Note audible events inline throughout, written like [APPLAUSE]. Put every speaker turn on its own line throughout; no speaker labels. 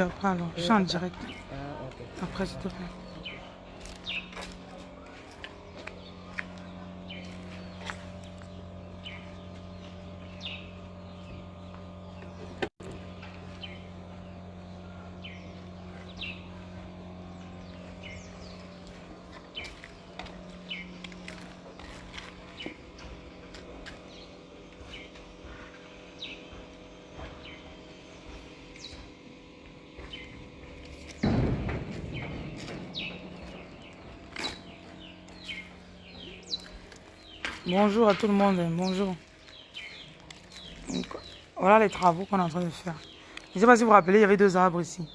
Après alors. Je suis en direct. Après, s'il te plaît. Bonjour à tout le monde, bonjour. Voilà les travaux qu'on est en train de faire. Je ne sais pas si vous vous rappelez, il y avait deux arbres ici.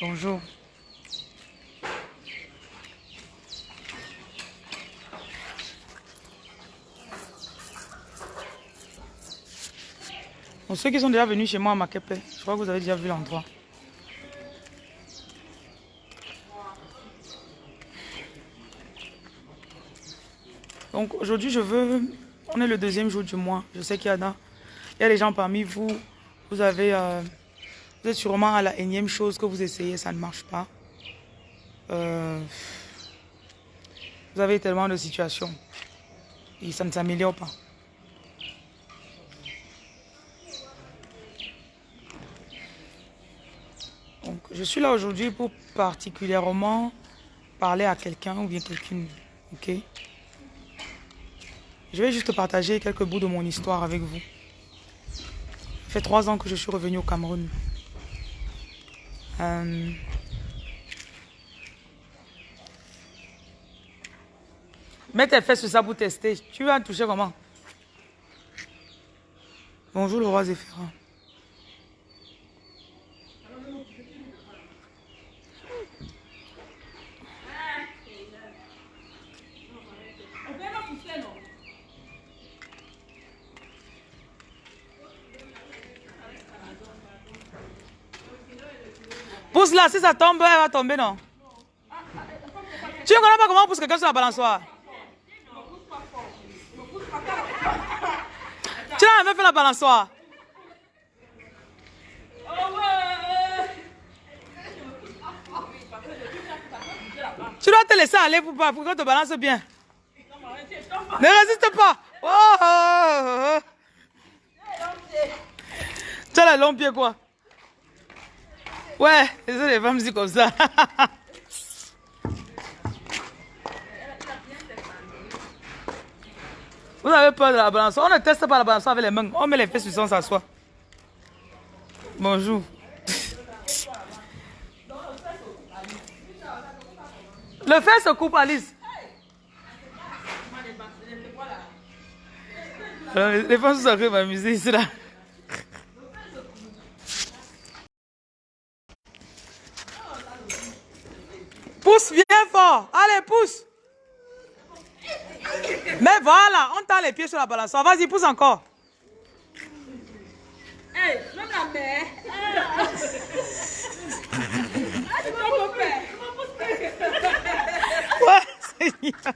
Bonjour. Pour ceux qui sont déjà venus chez moi à Makepe, je crois que vous avez déjà vu l'endroit. Donc aujourd'hui, je veux... On est le deuxième jour du mois. Je sais qu'il y a, il y a des gens parmi vous. Vous avez... Euh, vous êtes sûrement à la énième chose que vous essayez, ça ne marche pas. Euh, vous avez tellement de situations. Et ça ne s'améliore pas. Donc, je suis là aujourd'hui pour particulièrement parler à quelqu'un ou bien quelqu'une. Ok? Je vais juste partager quelques bouts de mon histoire avec vous. Ça fait trois ans que je suis revenu au Cameroun. Euh, Mets tes fesses sur ça pour tester. Tu vas toucher comment? Bonjour le roi Zéphirin. Pousse si ça tombe, elle va tomber, non? Tu ne connais pas comment on pousse quelqu'un sur la balançoire. Tu n'as jamais fait la balançoire. Tu dois te laisser aller pour, pour que tu te balances bien. Ne résiste pas. Oh, oh, oh, tu as les longs pieds quoi Ouais, les femmes disent comme ça. [LAUGHS] Vous avez peur de la balance. On ne teste pas la balance avec les mains. On met les fesses sur son s'assoit. Bonjour. [LAUGHS] Le fer se coupe, Alice. les femmes sont arrivées à m'amuser ici là. Pousse, viens fort. Allez, pousse. Mais voilà, on t'a les pieds sur la balançoire. Vas-y, pousse encore. Hey, même la mère. Ouais, Seigneur.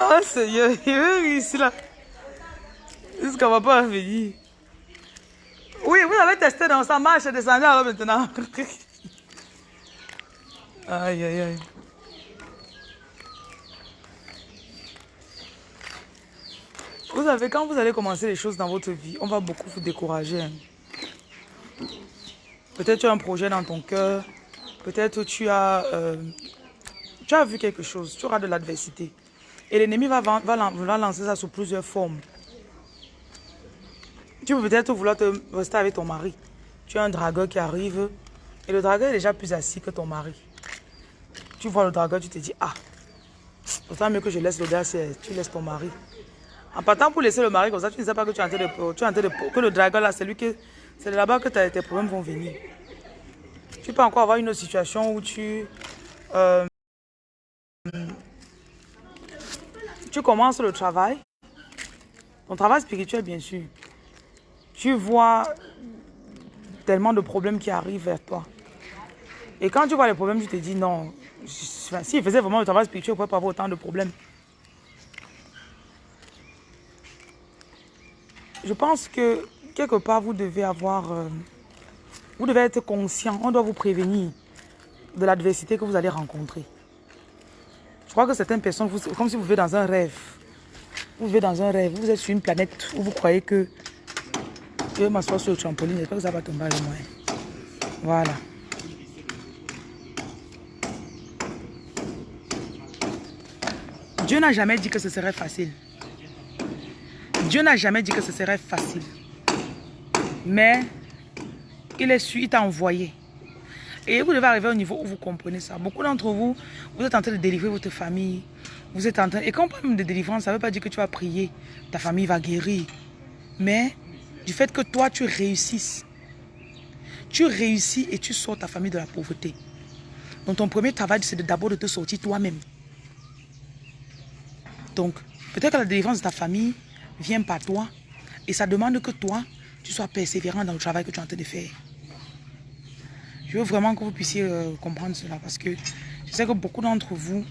Oh Seigneur, il veut ici là. Jusqu'à va pas venir. Oui, vous avez testé dans sa marche, descendu alors maintenant. aïe, aïe, aïe. Vous savez, quand vous allez commencer les choses dans votre vie, on va beaucoup vous décourager. Hein. Peut-être tu as un projet dans ton cœur. Peut-être tu as, euh, tu as vu quelque chose. Tu auras de l'adversité. Et l'ennemi va, va, va lancer ça sous plusieurs formes. Tu peux peut-être vouloir te rester avec ton mari. Tu as un dragueur qui arrive et le dragueur est déjà plus assis que ton mari. Tu vois le dragueur, tu te dis, ah, autant mieux que je laisse l'audace, tu laisses ton mari. En partant pour laisser le mari comme ça, tu ne sais pas que tu es en train de, tu es en train de que le dragueur là, c'est lui que c'est là-bas que tes problèmes vont venir. Tu peux encore avoir une autre situation où tu euh, tu commences le travail, ton travail spirituel bien sûr tu vois tellement de problèmes qui arrivent vers toi. Et quand tu vois les problèmes, tu te dis non. S'il faisait vraiment le travail spirituel, il ne pourrait pas avoir autant de problèmes. Je pense que quelque part, vous devez avoir... Euh, vous devez être conscient. On doit vous prévenir de l'adversité que vous allez rencontrer. Je crois que certaines personnes, comme si vous vivez dans un rêve. Vous vivez dans un rêve. Vous êtes sur une planète où vous croyez que... Je vais m'asseoir sur le trampoline. J'espère que ça va tomber avec moi. Voilà. Dieu n'a jamais dit que ce serait facile. Dieu n'a jamais dit que ce serait facile. Mais il est su, il t'a envoyé. Et vous devez arriver au niveau où vous comprenez ça. Beaucoup d'entre vous, vous êtes en train de délivrer votre famille. Vous êtes en train... Et quand on parle de délivrance, ça ne veut pas dire que tu vas prier. Ta famille va guérir. Mais du fait que toi, tu réussisses. Tu réussis et tu sors ta famille de la pauvreté. Donc ton premier travail, c'est d'abord de te sortir toi-même. Donc, peut-être que la délivrance de ta famille vient par toi. Et ça demande que toi, tu sois persévérant dans le travail que tu es en train de faire. Je veux vraiment que vous puissiez euh, comprendre cela parce que je sais que beaucoup d'entre vous,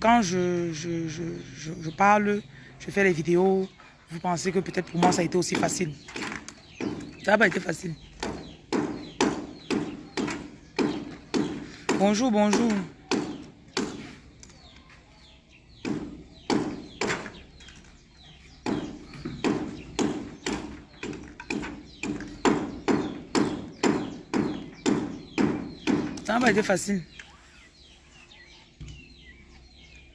quand je, je, je, je, parle, je fais les vidéos, vous pensez que peut-être pour moi ça a été aussi facile? Ça n'a pas été facile. Bonjour, bonjour. n'a pas été facile.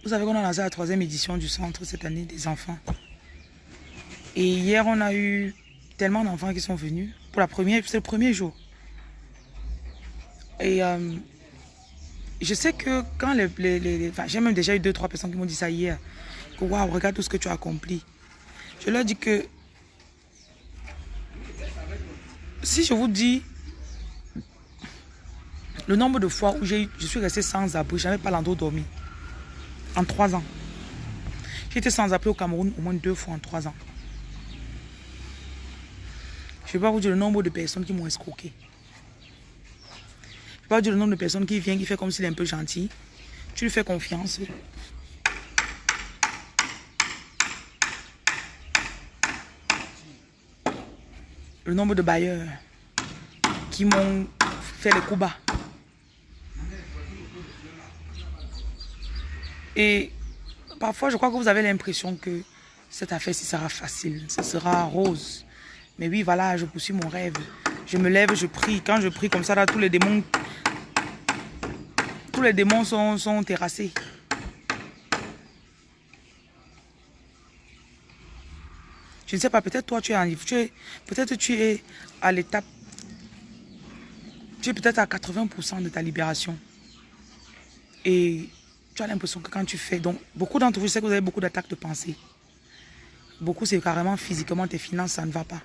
Vous savez qu'on a lancé la troisième édition du centre cette année des enfants. Et hier, on a eu tellement d'enfants qui sont venus. Pour la première, c'est le premier jour. Et euh, je sais que quand les... j'ai même déjà eu deux, trois personnes qui m'ont dit ça hier. Que waouh, regarde tout ce que tu as accompli. Je leur dis que si je vous dis le nombre de fois où je suis resté sans abri, je n'avais pas l'endroit dormi. En trois ans. J'étais sans abri au Cameroun au moins deux fois en trois ans. Je ne vais pas vous dire le nombre de personnes qui m'ont escroqué. Je ne vais pas vous dire le nombre de personnes qui viennent, qui fait comme s'il est un peu gentil. Tu lui fais confiance. Le nombre de bailleurs qui m'ont fait les coups bas. Et parfois, je crois que vous avez l'impression que cette affaire-ci sera facile, ce sera rose. Mais oui, voilà, je poursuis mon rêve. Je me lève, je prie. Quand je prie comme ça, là, tous les démons, tous les démons sont, sont terrassés. Je ne sais pas, peut-être toi, tu es en peut-être tu es à l'étape, tu es peut-être à 80% de ta libération. Et tu as l'impression que quand tu fais... Donc, beaucoup d'entre vous, je sais que vous avez beaucoup d'attaques de pensée. Beaucoup, c'est carrément physiquement, tes finances, ça ne va pas.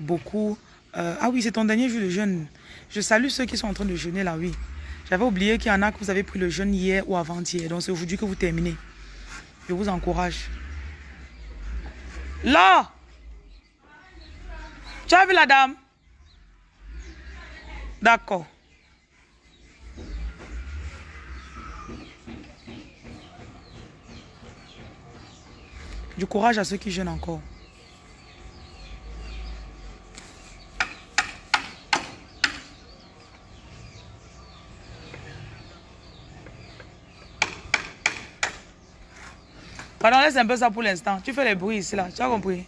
Beaucoup... Euh, ah oui, c'est ton dernier jour de jeûne. Je salue ceux qui sont en train de jeûner là, oui. J'avais oublié qu'il y en a que vous avez pris le jeûne hier ou avant-hier. Donc, c'est aujourd'hui que vous terminez. Je vous encourage. Là Tu as vu la dame? D'accord. Du courage à ceux qui jeûnent encore. Pardon, laisse un peu ça pour l'instant. Tu fais les bruits ici, là. Tu as compris?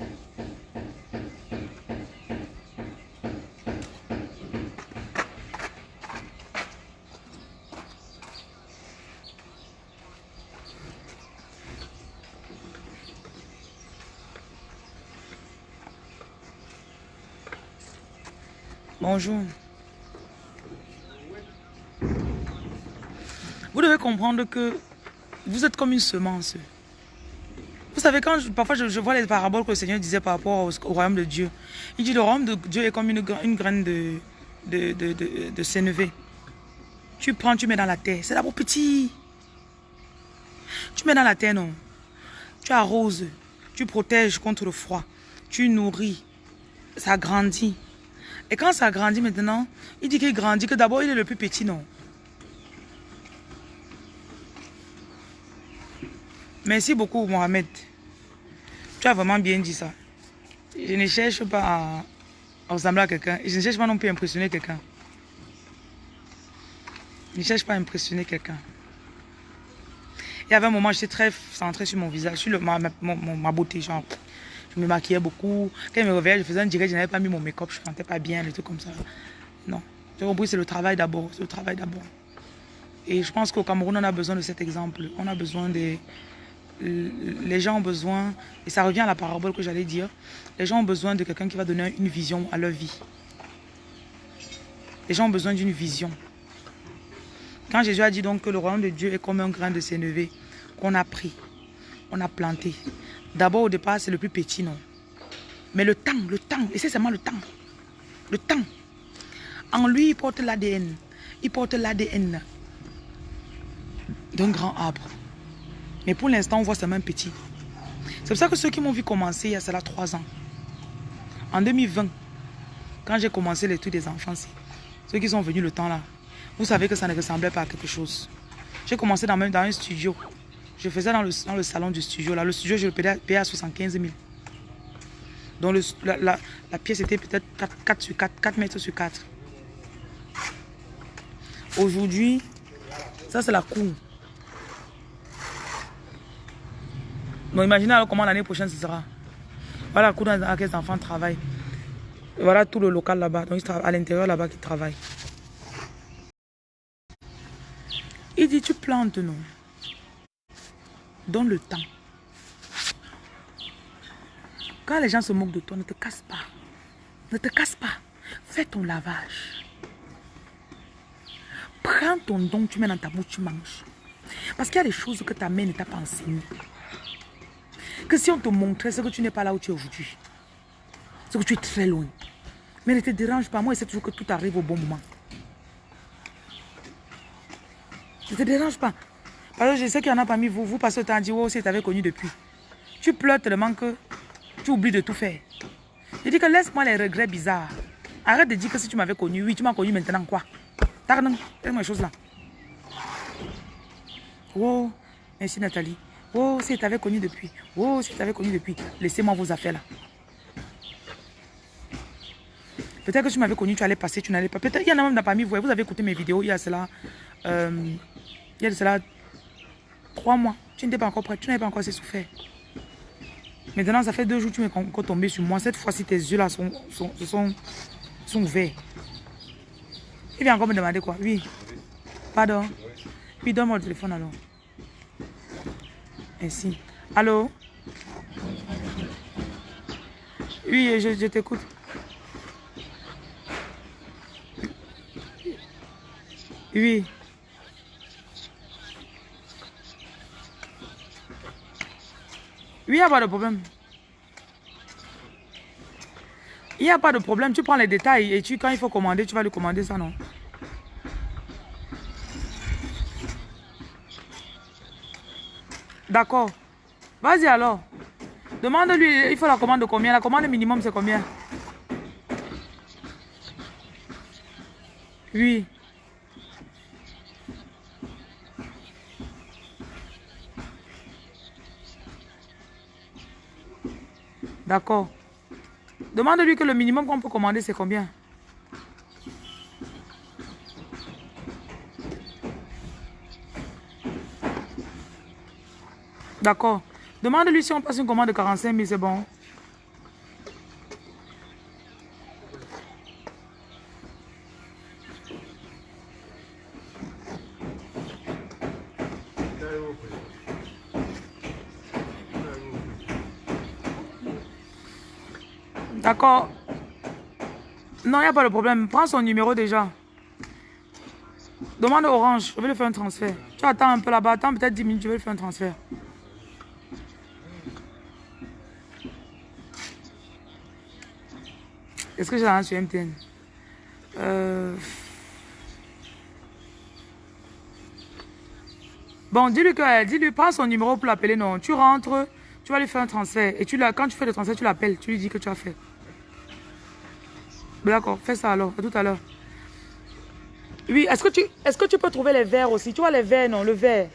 Bonjour. Vous devez comprendre que vous êtes comme une semence. Vous savez, quand parfois je, vois les paraboles que le Seigneur disait par rapport au, royaume de Dieu, il dit le royaume de Dieu est comme une, graine de, de, de, de, Tu prends, tu mets dans la terre. C'est d'abord petit. Tu mets dans la terre, non. Tu arroses. Tu protèges contre le froid. Tu nourris. Ça grandit. Et quand ça grandit maintenant, il dit qu'il grandit, que d'abord il est le plus petit, non Merci beaucoup, Mohamed. Tu as vraiment bien dit ça. Je ne cherche pas à, ressembler à quelqu'un. Je ne cherche pas non plus à impressionner quelqu'un. Je ne cherche pas à impressionner quelqu'un. Il y avait un moment, j'étais très centré sur mon visage, sur ma, ma, beauté, genre. Je me maquillais beaucoup. Quand je me réveillais, je faisais un direct, je n'avais pas mis mon make-up, je ne sentais pas bien, des trucs comme ça. Non. J'ai compris, c'est le travail d'abord. C'est le travail d'abord. Et je pense qu'au Cameroun, on a besoin de cet exemple. On a besoin des, les gens ont besoin, et ça revient à la parabole que j'allais dire, les gens ont besoin de quelqu'un qui va donner une vision à leur vie. Les gens ont besoin d'une vision. Quand Jésus a dit donc que le royaume de Dieu est comme un grain de sénévé qu'on a pris, on a planté. D'abord au départ c'est le plus petit, non? Mais le temps, le temps, et c'est seulement le temps. Le temps. En lui, il porte l'ADN. Il porte l'ADN d'un grand arbre. Mais pour l'instant, on voit seulement un petit. C'est pour ça que ceux qui m'ont vu commencer il y a cela trois ans, en 2020, quand j'ai commencé l'étude des enfants, ceux qui sont venus le temps là, vous savez que ça ne ressemblait pas à quelque chose. J'ai commencé dans, dans un studio. Je faisais dans le, dans le, salon du studio. Là, le studio, je le payais, à 75 000. Donc la, la, pièce était peut-être 4, 4, sur 4, 4 mètres sur 4. Aujourd'hui, ça c'est la cour. Donc imaginez alors comment l'année prochaine ce sera. Voilà la cour dans laquelle les enfants travaillent. voilà tout le local là-bas. Donc à l'intérieur là-bas qui travaillent. Il dit tu plantes nous. Donne le temps. Quand les gens se moquent de toi, ne te casse pas. Ne te casse pas. Fais ton lavage. Prends ton don, tu mets dans ta bouche, tu manges. Parce qu'il y a des choses que ta mère ne t'a pas enseignées. Que si on te montrait, c'est que tu n'es pas là où tu es aujourd'hui. C'est que tu es très loin. Mais ne te dérange pas. Moi, c'est toujours que tout arrive au bon moment. Ne te dérange pas. Parce que je sais qu'il y en a parmi vous, vous passez le temps à dire, oh, si tu avais connu depuis. Tu pleures tellement que tu oublies de tout faire. Je dis que laisse-moi les regrets bizarres. Arrête de dire que si tu m'avais connu, oui, tu m'as connu maintenant quoi Pardon, fais-moi les choses là. Oh, merci Nathalie. Oh, si tu avais connu depuis. Oh, si tu avais connu depuis. Laissez-moi vos affaires là. Peut-être que tu m'avais connu, tu allais passer, tu n'allais pas. Peut-être qu'il y en a même parmi vous. Vous avez écouté mes vidéos il y a cela. Euh, il y a cela trois mois. Tu n'étais pas encore prêt. Tu n'avais pas encore assez souffert. Maintenant, ça fait deux jours que tu m'es tombé sur moi. Cette fois-ci, tes yeux là sont, sont, sont, sont ouverts. Il vient encore me demander quoi Oui. Pardon. Puis donne-moi le téléphone alors. Merci. Allô? Oui, je, je t'écoute. Oui. Oui, il n'y a pas de problème. Il n'y a pas de problème. Tu prends les détails et tu, quand il faut commander, tu vas lui commander ça, non? D'accord. Vas-y alors. Demande-lui, il faut la commande de combien? La commande minimum, c'est combien? Oui. D'accord. Demande-lui que le minimum qu'on peut commander, c'est combien? D'accord. Demande-lui si on passe une commande de 45 000, c'est bon. D'accord. Non, il n'y a pas de problème. Prends son numéro déjà. Demande Orange. Je vais lui faire un transfert. Tu attends un peu là-bas. Attends peut-être 10 minutes. Je vais lui faire un transfert. Est-ce que j'ai un sur MTN euh... Bon, dis-lui que, dis-lui, prends son numéro pour l'appeler, non. Tu rentres, tu vas lui faire un transfert. Et tu quand tu fais le transfert, tu l'appelles, tu lui dis que tu as fait. D'accord, fais ça alors. À tout à l'heure. Oui, est-ce que, tu, que tu peux trouver les verres aussi? Tu vois les verres, non Le verre.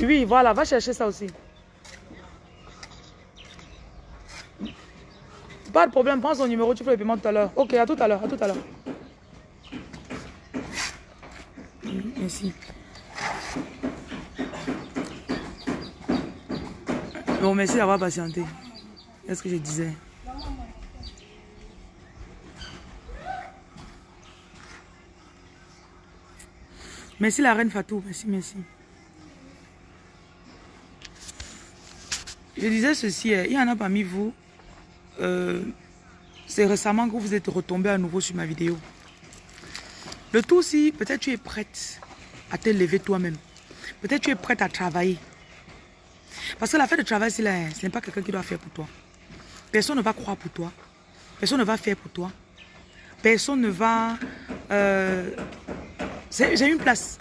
Oui, voilà, va chercher ça aussi. Pas de problème, prends son numéro, tu fais le paiement tout à l'heure. Ok, à tout à l'heure, à tout à l'heure. Merci. Bon, merci d'avoir patienté. quest ce que je disais. Merci la reine Fatou, merci, merci. Je disais ceci, hein. il y en a parmi vous, euh, c'est récemment que vous êtes retombé à nouveau sur ma vidéo. Le tout si peut-être tu es prête à te lever toi-même. Peut-être tu es prête à travailler. Parce que la fête de travail, ce n'est pas quelqu'un qui doit faire pour toi. Personne ne va croire pour toi. Personne ne va faire pour toi. Personne ne va euh, c'est une place.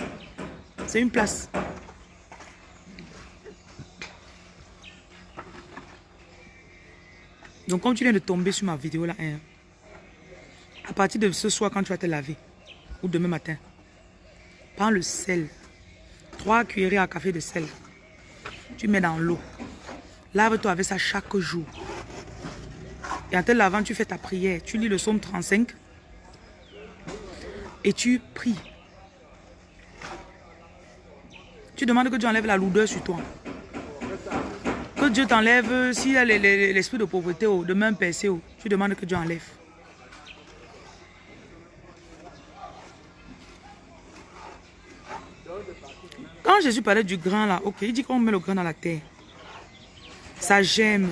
C'est une place. Donc, comme tu viens de tomber sur ma vidéo là, hein, à partir de ce soir, quand tu vas te laver, ou demain matin, prends le sel. Trois cuillerées à café de sel. Tu mets dans l'eau. Lave-toi avec ça chaque jour. Et en te lavant, tu fais ta prière. Tu lis le psaume 35. Et tu pries. Tu demandes que Dieu enlève la lourdeur sur toi. Que Dieu t'enlève, s'il y a l'esprit de pauvreté, oh, de main percée, oh, tu demandes que Dieu enlève. Quand Jésus parlait du grain là, ok, il dit qu'on met le grain dans la terre. Ça gemme,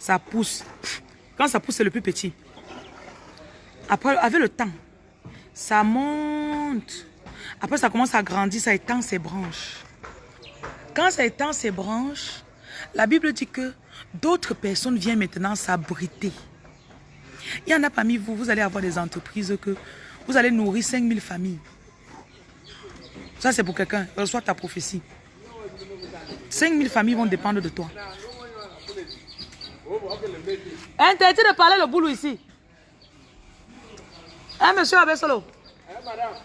ça pousse. Quand ça pousse, c'est le plus petit. Après, avec le temps, ça monte. Après, ça commence à grandir, ça étend ses branches. Quand ça étend ses branches, la Bible dit que d'autres personnes viennent maintenant s'abriter. Il y en a parmi vous, vous allez avoir des entreprises que vous allez nourrir 5000 familles. Ça, c'est pour quelqu'un. Reçois ta prophétie. 5000 familles vont dépendre de toi. Interdit de parler le boulot ici. Hein, monsieur Abessolo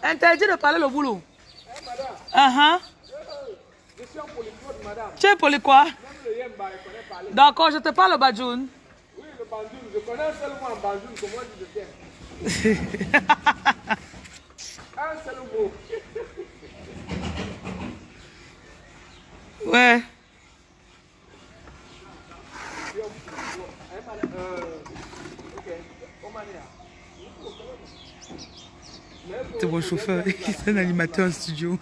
Interdit de parler le boulot. Eh, madame. Uh. Je suis madame. Tu es poly quoi D'accord, je te parle le badjoun. Oui, le badjoun. Je connais seulement un badjoun. Comment tu le tiens [LAUGHS] Un seul mot. ouais. C'est mon chauffeur, [LAUGHS] c'est un animateur en studio.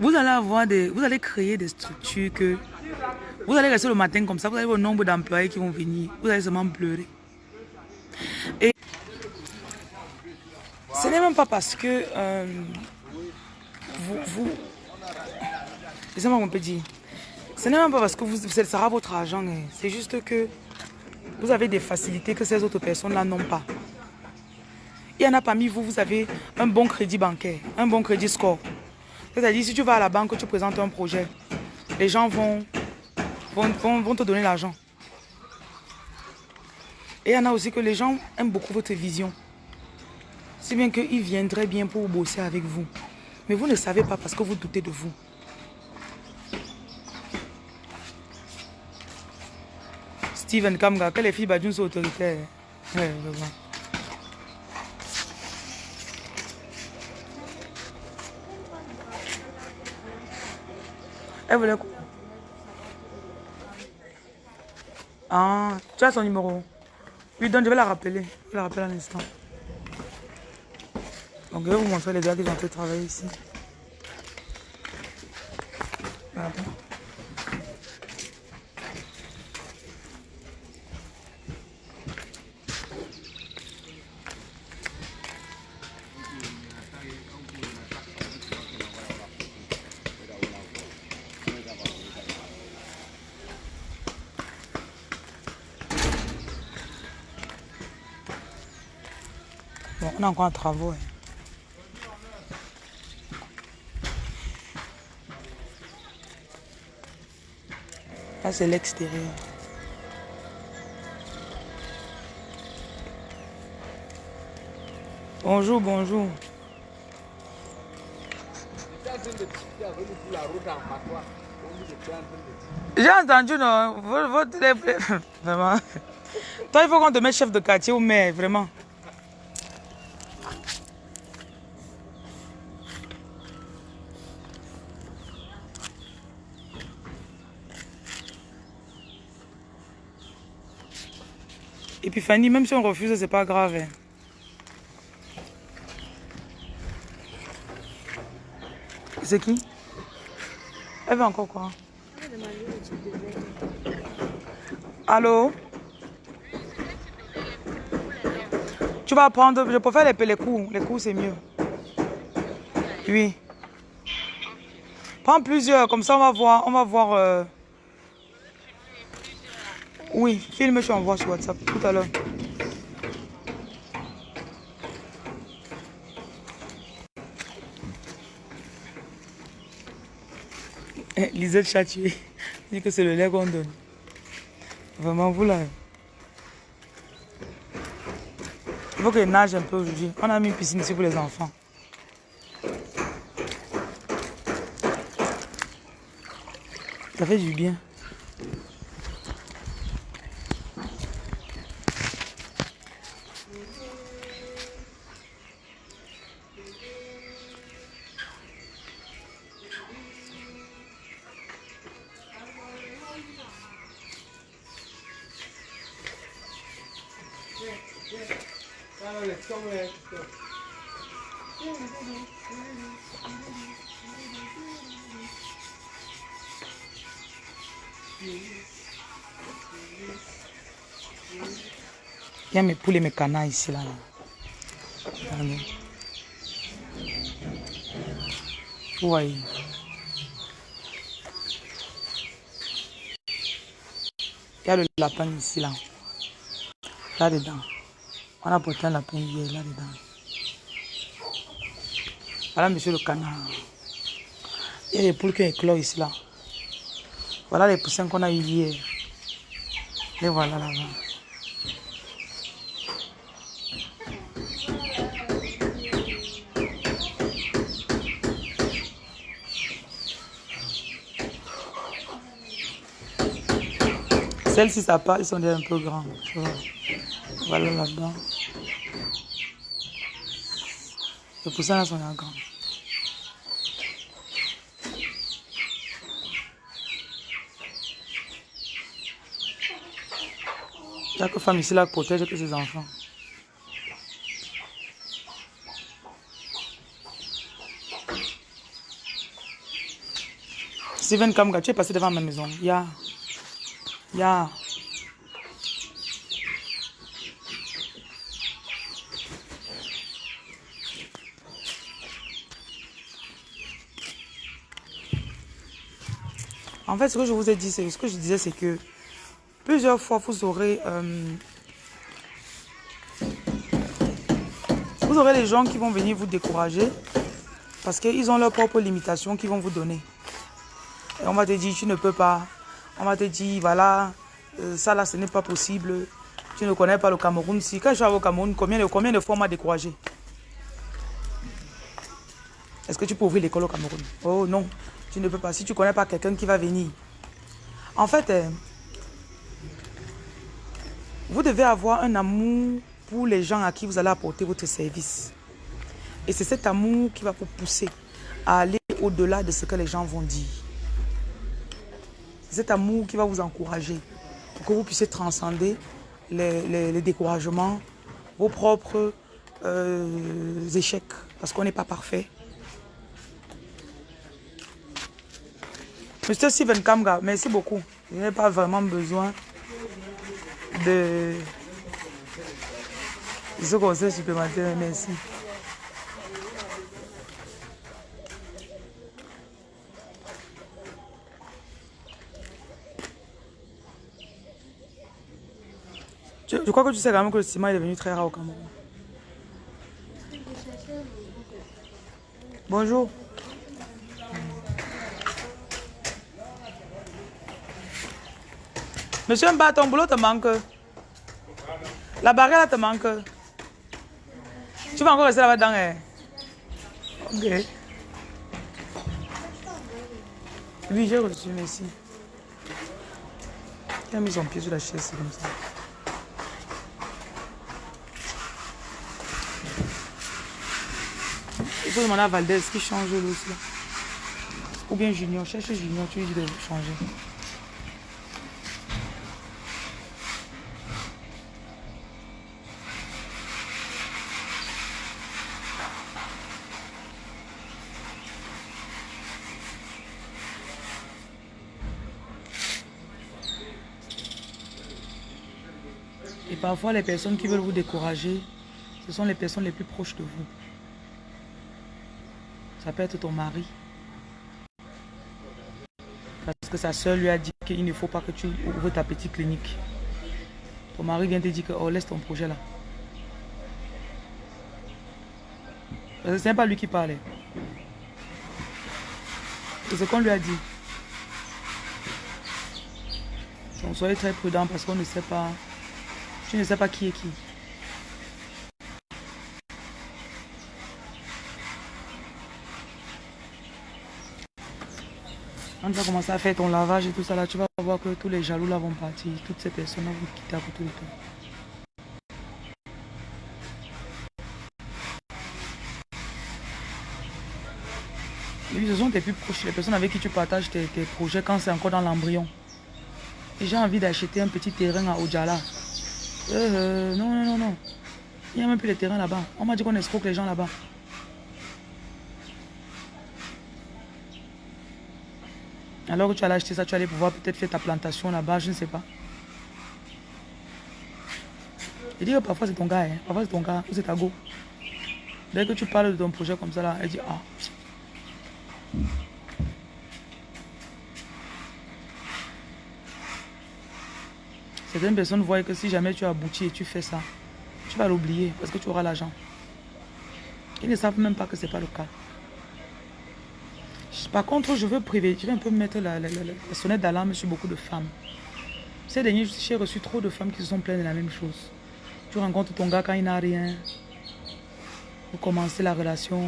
Vous allez avoir des, vous allez créer des structures que vous allez rester le matin comme ça, vous avez un nombre d'employés qui vont venir, vous allez seulement pleurer. Et ce n'est même pas parce que euh, vous, vous, moi on peut dire, ce n'est même pas parce que vous, ça sera votre argent, hein. c'est juste que vous avez des facilités que ces autres personnes-là n'ont pas. Il y en a parmi vous, vous avez un bon crédit bancaire, un bon crédit score. C'est-à-dire, si tu vas à la banque, tu présentes un projet, les gens vont, vont, vont, te donner l'argent. Et il y en a aussi que les gens aiment beaucoup votre vision. Si bien qu'ils viendraient bien pour bosser avec vous. Mais vous ne savez pas parce que vous doutez de vous. Steven Kamga, que les filles Badjoun sont autoritaires. Ouais, Elle voulait quoi Ah, tu as son numéro Oui, donc je vais la rappeler. Je vais la rappeler à l'instant. Donc je vais vous montrer les gars qui ont fait travailler ici. Encore un travaux. Hein. Ça, c'est l'extérieur. Bonjour, bonjour. J'ai entendu, non? Votre... [LAUGHS] Vraiment. Toi, il faut qu'on te mette chef de quartier ou maire, vraiment. Fanny, même si on refuse, c'est pas grave. Hein. C'est qui? Elle veut encore quoi? Allô? Tu vas prendre, je préfère les, les coups. Les coups, c'est mieux. Oui. Prends plusieurs, comme ça on va voir. On va voir. Euh, oui, filme, je envoie sur WhatsApp tout à l'heure. Eh, Lisette Chatué [LAUGHS] dit que c'est le lait qu'on donne. Vraiment, vous là. Il faut que nage un peu aujourd'hui. On a mis une piscine ici pour les enfants. Ça fait du bien. A mes poules et mes canards ici. Là. Oui. Il y a le lapin ici, là. Là-dedans. On a porté un lapin hier, là-dedans. Voilà, monsieur le canard. Il y a des poules qui éclosent ici, là. Voilà les poussins qu'on a eu hier. Les voilà là-bas. Celles-ci, ça part, ils sont déjà un peu grands. Voilà là-bas. Les poussins là sont grands. Chaque femme ici là protège que ses enfants. Steven Kamga, tu es passé devant ma maison. En fait, ce que je vous ai dit, c'est ce que je disais, c'est que Plusieurs fois, vous aurez... Euh, vous aurez les gens qui vont venir vous décourager parce qu'ils ont leurs propres limitations qu'ils vont vous donner. Et on va te dire, tu ne peux pas. On va te dire, voilà, euh, ça là, ce n'est pas possible. Tu ne connais pas le Cameroun. Si quand je suis au Cameroun, combien de, combien de fois m'a découragé? Est-ce que tu peux ouvrir l'école au Cameroun? Oh non, tu ne peux pas. Si tu ne connais pas quelqu'un qui va venir. En fait, euh, vous devez avoir un amour pour les gens à qui vous allez apporter votre service. Et c'est cet amour qui va vous pousser à aller au-delà de ce que les gens vont dire. Cet amour qui va vous encourager pour que vous puissiez transcender les, découragements, vos propres euh, échecs, parce qu'on n'est pas parfait. Monsieur Steven Kamga, merci beaucoup. Je n'ai pas vraiment besoin de ce conseil supplémentaire. Merci. Je, crois que tu sais quand même que le ciment est devenu très rare au Cameroun. Bonjour. Monsieur Mba, ton boulot te manque. La barrière te manque. Tu vas encore rester là-bas dedans. Hein? Ok. Oui, j'ai reçu, merci. Il mis son pied sur la chaise, comme ça. Il faut demander à Valdez qui change aussi. Ou bien Junior, cherche Junior, tu lui dis de changer. Et parfois, les personnes qui veulent vous décourager, ce sont les personnes les plus proches de vous. Ça peut être ton mari. Parce que sa soeur lui a dit qu'il ne faut pas que tu ouvres ta petite clinique. Ton mari vient te dire que oh, laisse ton projet là. Parce que ce n'est pas lui qui parlait. C'est ce qu'on lui a dit. Donc soyez très prudent parce qu'on ne sait pas. Tu ne sais pas qui est qui. Quand tu vas commencer à faire ton lavage et tout ça là, tu vas voir que tous les jaloux là vont partir. Toutes ces personnes vont quitter à côté de toi. Et ce sont tes plus proches, les personnes avec qui tu partages tes, projets quand c'est encore dans l'embryon. Et j'ai envie d'acheter un petit terrain à Ojala. Euh, non, non, non, non. Il n'y a même plus de terrain là-bas. On m'a dit qu'on escroque les gens là-bas. Alors que tu allais acheter ça, tu allais pouvoir peut-être faire ta plantation là-bas, je ne sais pas. Il dit que parfois c'est ton gars, hein. parfois c'est ton gars, ou c'est ta go. Dès que tu parles de ton projet comme ça là, elle dit ah. Certaines personnes voient que si jamais tu aboutis et tu fais ça, tu vas l'oublier parce que tu auras l'argent. Ils ne savent même pas que ce n'est pas le cas. Par contre, je veux priver, je vais un peu mettre la, sonnette d'alarme sur beaucoup de femmes. Ces derniers j'ai reçu trop de femmes qui se sont plaintes de la même chose. Tu rencontres ton gars quand il n'a rien. Vous commencez la relation.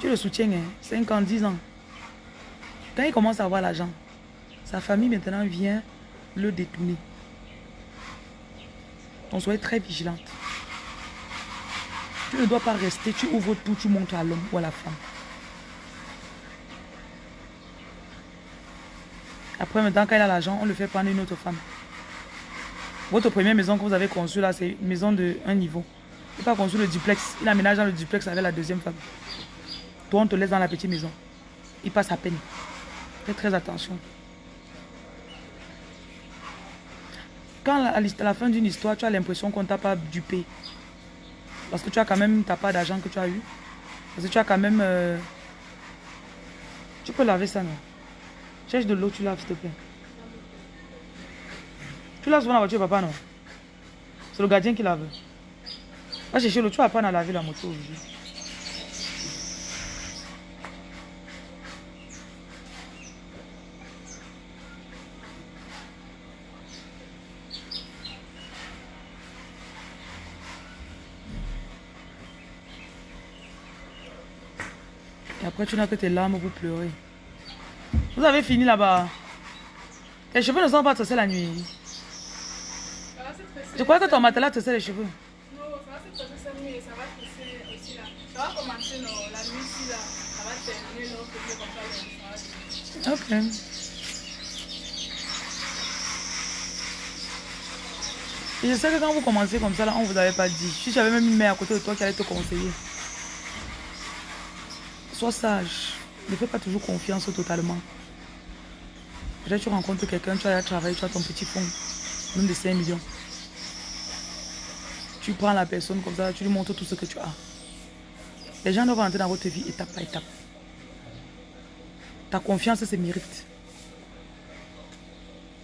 Tu le soutiens, hein, 5 ans, 10 ans. Quand il commence à avoir l'argent, sa famille maintenant vient le détourner. Donc soyez très vigilante. Tu ne dois pas rester, tu ouvres tout, tu montres à l'homme ou à la femme. Après, maintenant, quand il a l'argent, on le fait prendre une autre femme. Votre première maison que vous avez conçue là, c'est une maison de un niveau. Il n'a pas conçu le duplex. Il aménage dans le duplex avec la deuxième femme. Toi, on te laisse dans la petite maison. Il passe à peine. Fais très attention. Quand à la fin d'une histoire, tu as l'impression qu'on t'a pas dupé. Parce que tu as quand même ta part d'argent que tu as eu. Parce que tu as quand même... Euh, tu peux laver ça, non? Cherche de l'eau, tu laves, s'il te plaît. Tu laves souvent la voiture, papa, non? C'est le gardien qui lave. Va chercher l'eau, tu vas pas dans laver la moto aujourd'hui. Et après, tu n'as que tes larmes pour pleurer. Vous avez fini là-bas. Les cheveux ne sont pas tressés la nuit. Je crois que ton matelas tressait les cheveux.
Non, ça va se tresser cette nuit et ça va tresser aussi là. Ça va commencer non, la nuit ici là. Ça va terminer l'autre côté comme ça. Ok.
Et je sais que quand vous commencez comme ça, là, on ne vous avait pas dit. Si j'avais même une mère à côté de toi qui allait te conseiller. Sois sage. Ne fais pas toujours confiance totalement. Tu rencontres quelqu'un, tu as travaillé, tu as ton petit fonds, même de 5 millions. Tu prends la personne comme ça, tu lui montres tout ce que tu as. Les gens doivent entrer dans votre vie étape par étape. Ta confiance se mérite.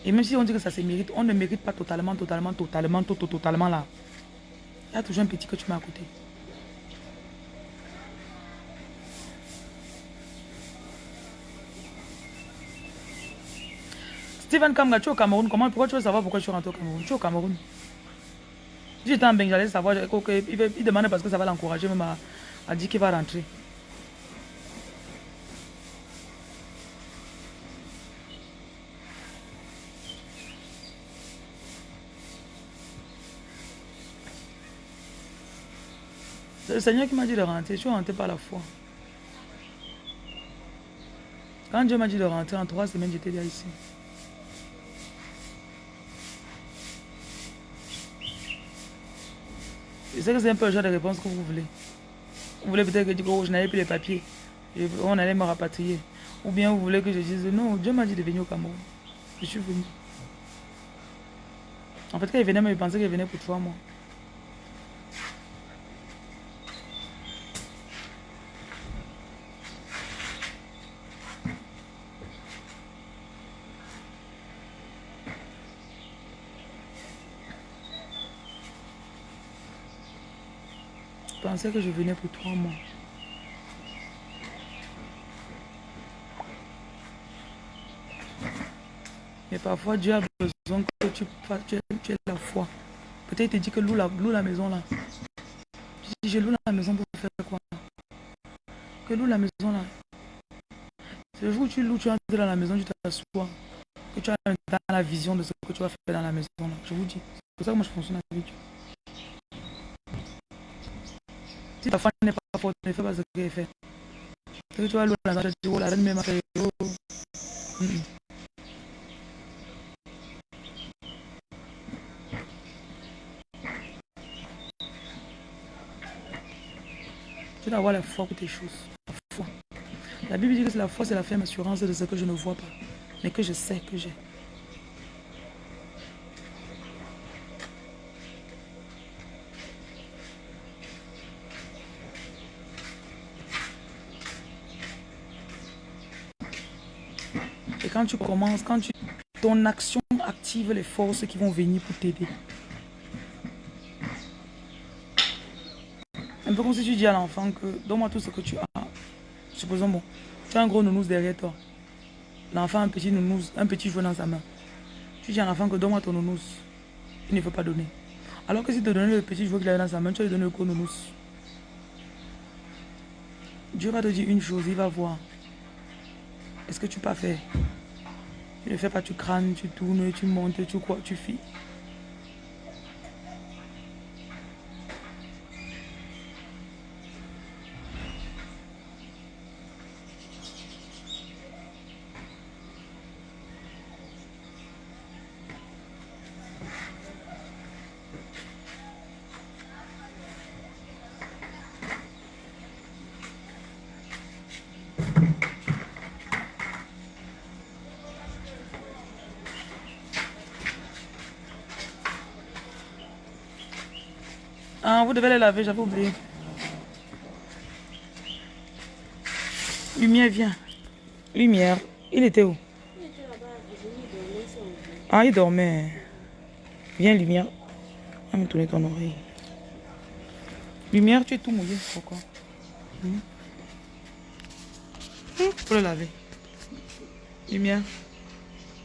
Et même si on dit que ça se mérite, on ne mérite pas totalement, totalement, totalement, totalement là. Il y a toujours un petit que tu mets à côté. Steven Kamga, tu es au Cameroun. Comment, pourquoi tu veux savoir pourquoi je suis rentré au Cameroun? Tu es au Cameroun. J'étais en Beng, j'allais savoir. Il, il demandait parce que ça va l'encourager même à dire qu'il va rentrer. C'est le Seigneur qui m'a dit de rentrer. Je suis rentré par la foi. Quand Dieu m'a dit de rentrer en trois semaines, j'étais déjà ici. Je sais que c'est un peu le genre de réponse que vous voulez. Vous voulez peut-être que je n'avais plus les papiers. on allait me rapatrier. Ou bien vous voulez que je dise non, Dieu m'a dit de venir au Cameroun. Je suis venu. En fait, quand il venait, il pensait qu'il venait pour trois mois. Que je venais pour trois mois. Mais parfois, Dieu a besoin que tu, tu, tu aies la foi. Peut-être il te dit que loue la, loue la maison là. Je loue la maison pour faire quoi? Que loue la maison là. C'est le jour où tu loues, tu entres dans la maison, tu t'assois. Que tu as dans la vision de ce que tu vas faire dans la maison là. Je vous dis. C'est pour ça que moi je fonctionne avec. Si ta femme n'est pas forte, ne fais pas ce qu'elle fait. Tu vas la tu oh la même a fait. Mm -mm. Tu dois avoir la foi pour tes choses. La foi. La Bible dit que la foi, c'est la ferme assurance de ce que je ne vois pas, mais que je sais que j'ai. Quand tu commences, quand tu, ton action active les forces qui vont venir pour t'aider. Un peu comme si tu dis à l'enfant que donne-moi tout ce que tu as. Supposons, bon, tu as un gros nounours derrière toi. L'enfant un petit nounours, un petit jouet dans sa main. Tu dis à l'enfant que donne-moi ton nounours. Il ne veut pas donner. Alors que si tu donnes le petit jouet qu'il a dans sa main, tu vas lui donner le gros nounours. Dieu va te dire une chose, il va voir. Est-ce que tu peux faire? Tu ne fais pas, tu crânes, tu tournes, tu montes, tu crois, tu fies. Les laver, j'avais oublié. Lumière, viens. Lumière. Il était où? Ah, il dormait. Viens, Lumière. Va me tourner ton oreille. Lumière, tu es tout mouillé. Pourquoi? Hmm? hmm? Pour le laver. Lumière.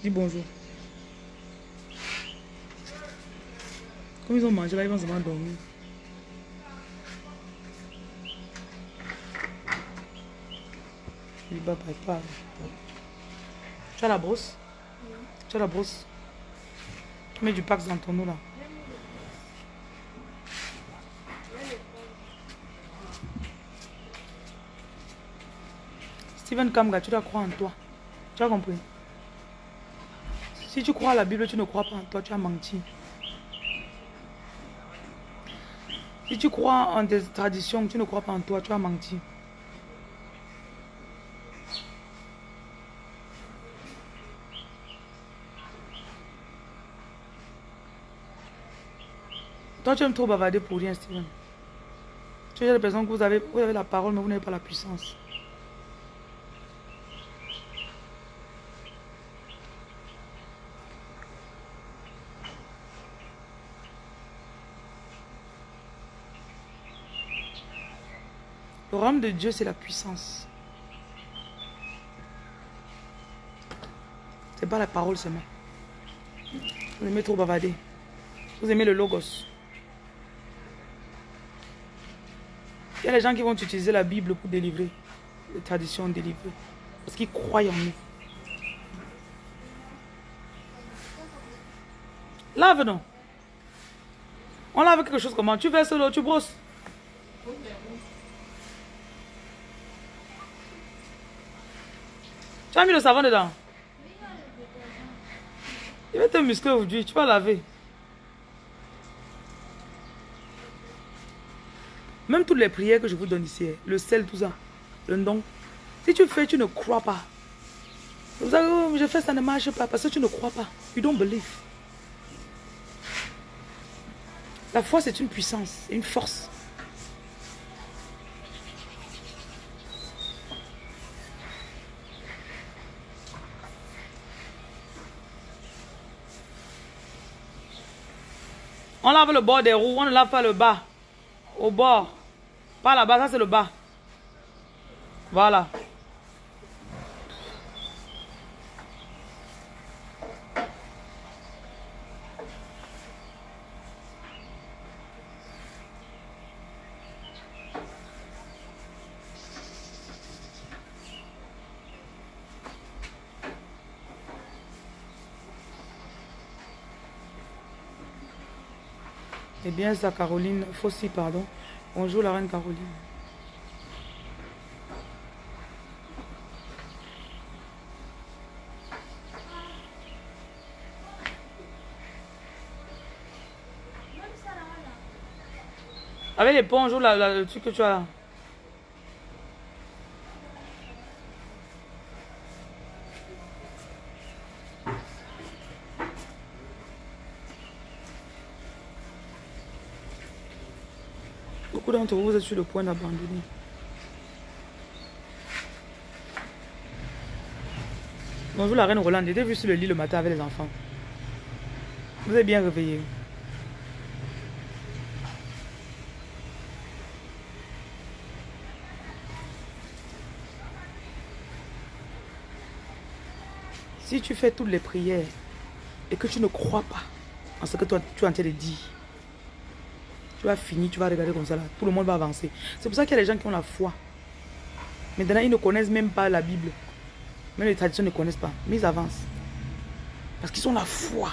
Dis bonjour. Comme ils ont mangé là, ils vont se dormir. Tu as la brosse? Tu as la brosse? Tu mets du pax dans ton eau là. Steven Kamga, tu dois croire en toi. Tu as compris? Si tu crois à la Bible, tu ne crois pas en toi, tu as menti. Si tu crois en des traditions, tu ne crois pas en toi, tu as menti. Toi, tu aimes trop bavarder pour rien, Steven. Tu as l'impression que vous avez, vous avez la parole, mais vous n'avez pas la puissance. Le royaume de Dieu, c'est la puissance. C'est pas la parole seulement. Vous aimez trop bavarder. Vous aimez le logos. Il y a les gens qui vont utiliser la Bible pour délivrer. Les traditions délivrer. Parce qu'ils croient en nous. Lave non? On lave quelque chose comment? Tu verses l'eau, tu brosses. Tu as mis le savon dedans? Il va te muscler aujourd'hui, tu vas laver. Même toutes les prières que je vous donne ici, le sel, tout ça, le nom. Si tu fais, tu ne crois pas. Vous savez, oh, je fais, ça ne marche pas parce que tu ne crois pas. You don't believe. La foi, c'est une puissance, une force. On lave le bord des roues, on ne lave pas le bas. Au bord. Pas là-bas, ça c'est le bas. Voilà. Eh bien, ça, Caroline Fossi, pardon. Bonjour, la reine Caroline. Avec les bonjour, le truc que tu as là. Vous êtes sur le point d'abandonner. Bonjour la reine Roland, j'étais vu sur le lit le matin avec les enfants. Vous êtes bien réveillé. Si tu fais toutes les prières et que tu ne crois pas en ce que toi, tu es en train de dire, tu vas finir, tu vas regarder comme ça là. Tout le monde va avancer. C'est pour ça qu'il y a des gens qui ont la foi. Maintenant, ils ne connaissent même pas la Bible. Même les traditions ne connaissent pas. Mais ils avancent. Parce qu'ils ont la foi.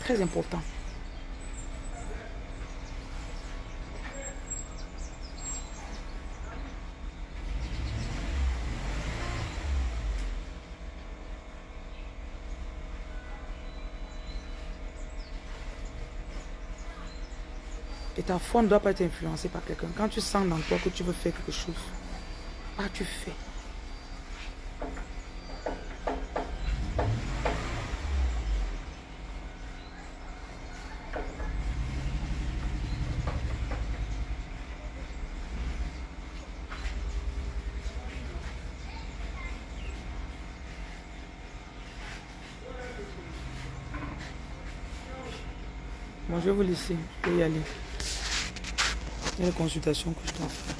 Très important. Et ta foi ne doit pas être influencée par quelqu'un. Quand tu sens dans toi que tu veux faire quelque chose, ah, tu fais. Bon, je vais vous laisser. Je y aller. Une consultation que je dois faire.